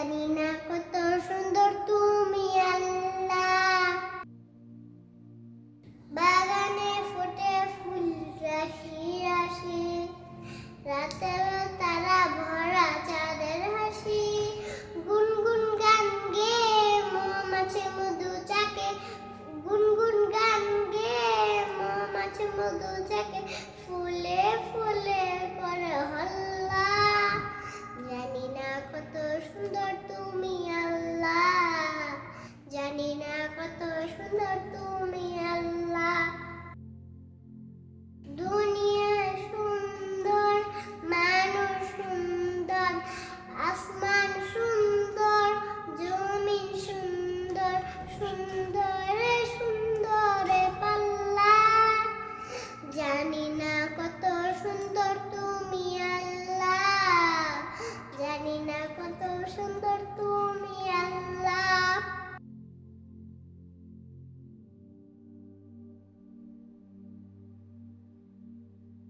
জানি না জানি না কত সুন্দর তুমি আল্লাহ। দুনিয়া সুন্দর, মানুষ সুন্দর, আসমান সুন্দর জমি সুন্দর, সুন্দরে সুন্দরে পাল্লা। জানি না